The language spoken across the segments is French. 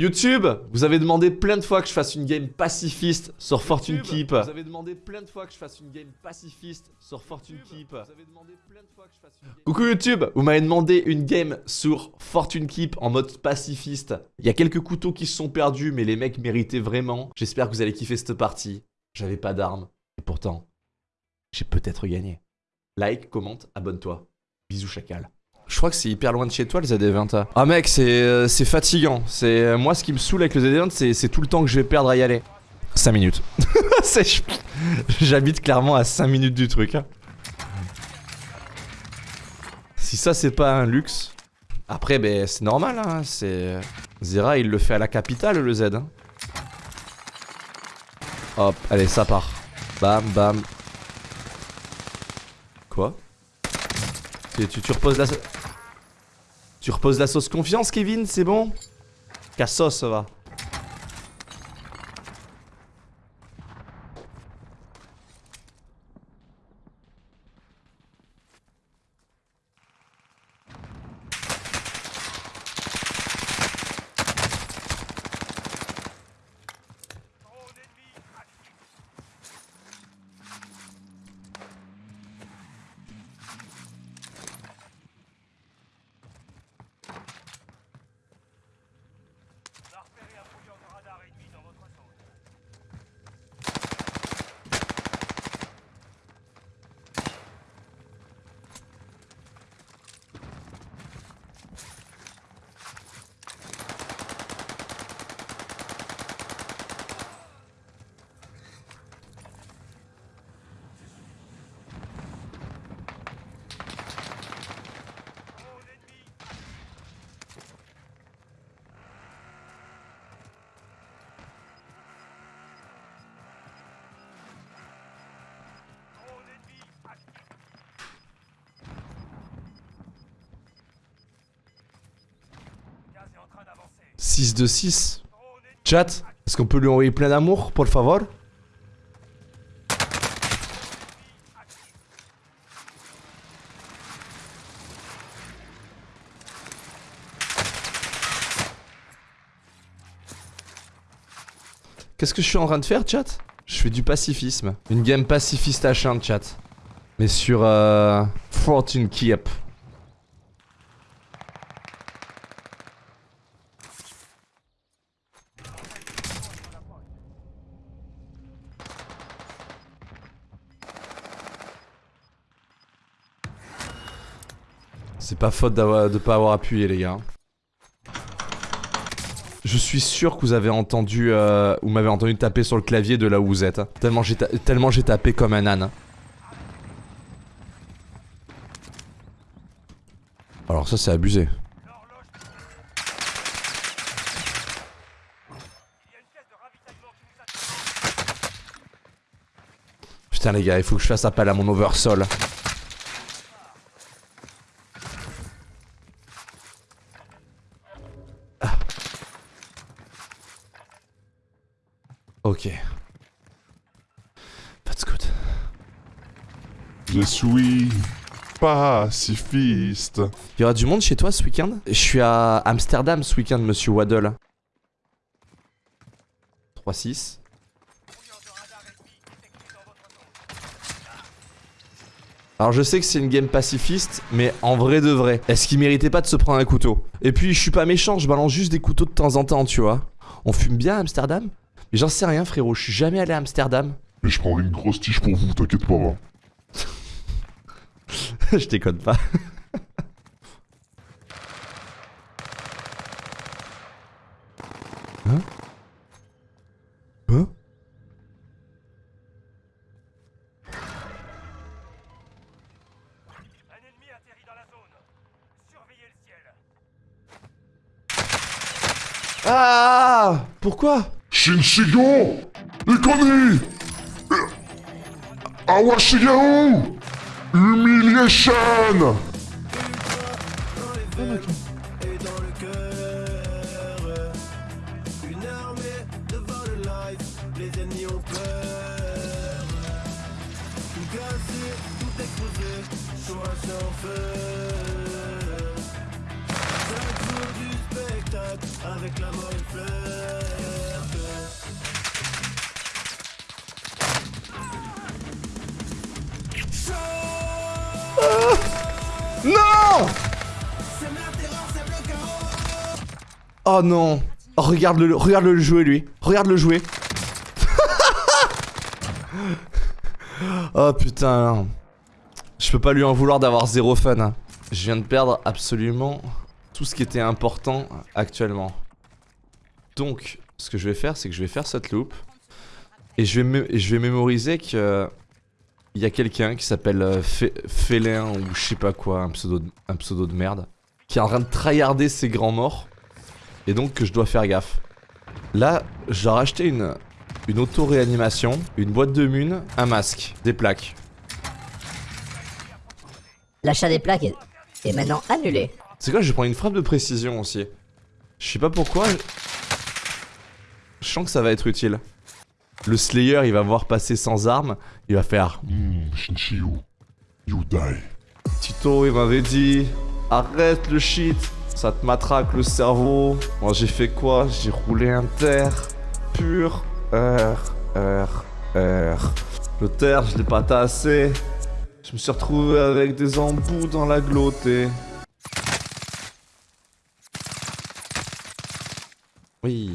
YouTube, vous avez demandé plein de fois que je fasse une game pacifiste sur Fortune Keep. Vous avez demandé plein de fois que je fasse une game pacifiste sur Fortune Keep. Coucou YouTube, vous m'avez demandé une game sur Fortune Keep en mode pacifiste. Il y a quelques couteaux qui se sont perdus, mais les mecs méritaient vraiment. J'espère que vous allez kiffer cette partie. J'avais pas d'armes, et pourtant, j'ai peut-être gagné. Like, commente, abonne-toi. Bisous chacal. Je crois que c'est hyper loin de chez toi le ZD20. Ah mec, c'est euh, fatigant. C'est euh, Moi, ce qui me saoule avec le ZD20, c'est tout le temps que je vais perdre à y aller. 5 minutes. J'habite clairement à 5 minutes du truc. hein. Si ça, c'est pas un luxe. Après, ben, c'est normal. Hein. C'est Zera, il le fait à la capitale, le Z. hein. Hop, allez, ça part. Bam, bam. Quoi? Tu, tu, tu reposes la... Tu reposes la sauce confiance, Kevin, c'est bon? Cassos, ça va. 6 de 6. Chat, est-ce qu'on peut lui envoyer plein d'amour, pour le favor? Qu'est-ce que je suis en train de faire, chat? Je fais du pacifisme. Une game pacifiste H1, chat. Mais sur euh, Fortune Keep. C'est pas faute de pas avoir appuyé, les gars. Je suis sûr que vous avez entendu, euh, m'avez entendu taper sur le clavier de là où vous êtes. hein. Tellement j'ai tapé comme un âne. hein. Alors ça c'est abusé. Putain les gars, il faut que je fasse appel à mon oversol. Ok. That's good. Je suis pacifiste. Il y aura du monde chez toi ce week-end? Je suis à Amsterdam ce week-end, monsieur Waddle. 3-6. Brouilleur de radar ennemi détecté dans votre zone. Alors je sais que c'est une game pacifiste, mais en vrai de vrai, est-ce qu'il méritait pas de se prendre un couteau? Et puis je suis pas méchant, je balance juste des couteaux de temps en temps, tu vois. On fume bien à Amsterdam? Mais j'en sais rien frérot, je suis jamais allé à Amsterdam. Mais je prendrai une grosse tige pour vous, t'inquiète pas. hein. je déconne pas. Hein Hein Un ennemi atterrit dans la zone. Surveillez le ciel. Ah Pourquoi Shinshigo Ikoni Awashigaru Humiliation Non! Oh non! Oh, Regarde-le regarde -le jouer lui. Regarde-le jouer Oh putain Je peux pas lui en vouloir d'avoir zéro fun hein. Je viens de perdre absolument tout ce qui était important actuellement. Donc ce que je vais faire c'est que je vais faire cette loop et je vais mémoriser que il y a quelqu'un qui s'appelle euh, Félin ou je sais pas quoi, un pseudo, de, un pseudo de merde, qui est en train de tryharder ses grands morts, et donc que je dois faire gaffe. Là, j'ai racheté une, une auto-réanimation, une boîte de mun, un masque, des plaques. L'achat des plaques est, est maintenant annulé. C'est quoi, je vais prendre une frappe de précision aussi. Je sais pas pourquoi. Je sens que ça va être utile. Le Slayer, il va voir passer sans armes, il va faire Hmm, Shinshio, you die. Tito, il m'avait dit arrête le shit, ça te matraque le cerveau. Moi, j'ai fait quoi? J'ai roulé un terre pur. R, R, R. Le terre, je l'ai pas tassé. Je me suis retrouvé avec des embouts dans la glottée. Oui.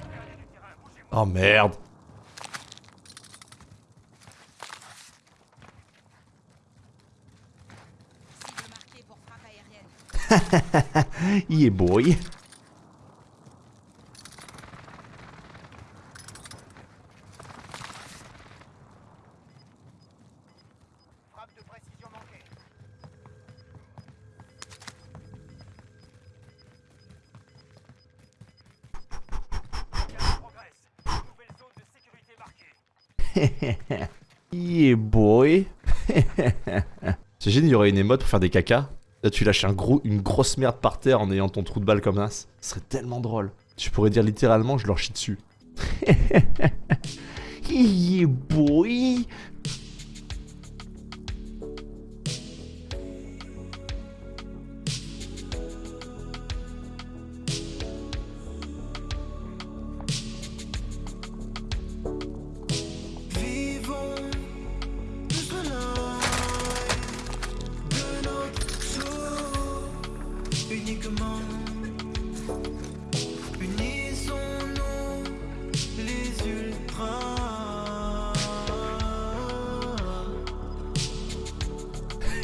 Regardez du terrain, bougez-vous. Oh merde. Cible marquée pour frappe aérienne. Yeah boy. Frappe de précision manquée. Le gaz progresse. Nouvelle zone de sécurité marquée. Yeah boy. T'imagines, il y aurait une émote pour faire des caca. Là, tu lâches une grosse merde par terre en ayant ton trou de balle comme ça. Ce serait tellement drôle. Tu pourrais dire littéralement, je leur chie dessus. yeah boy.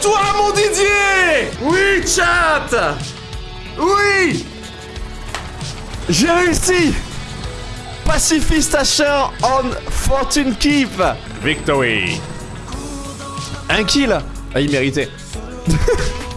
toi, mon Didier Oui, chat Oui J'ai réussi Pacifist achat on Fortune Keep. Victory. Un kill. Ah, il méritait